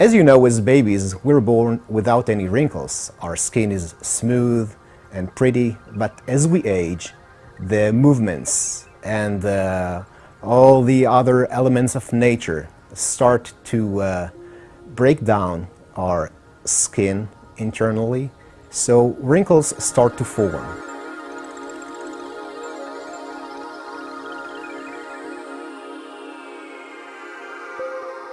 As you know, as babies, we're born without any wrinkles. Our skin is smooth and pretty, but as we age, the movements and uh, all the other elements of nature start to uh, break down our skin internally, so wrinkles start to form.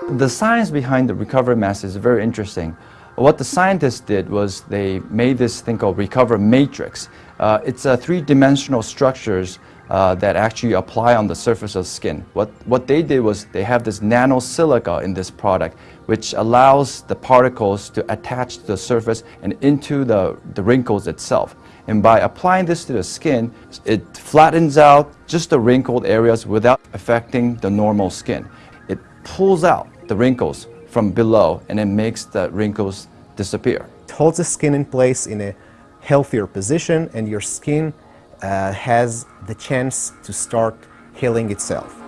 The science behind the recover mask is very interesting. What the scientists did was they made this thing called recover matrix. Uh, it's a three-dimensional structures uh, that actually apply on the surface of skin. What, what they did was they have this nanosilica in this product which allows the particles to attach to the surface and into the, the wrinkles itself. And by applying this to the skin, it flattens out just the wrinkled areas without affecting the normal skin. It pulls out the wrinkles from below and it makes the wrinkles disappear. It holds the skin in place in a healthier position and your skin uh, has the chance to start healing itself.